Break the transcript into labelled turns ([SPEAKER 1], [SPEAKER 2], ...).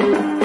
[SPEAKER 1] Thank you.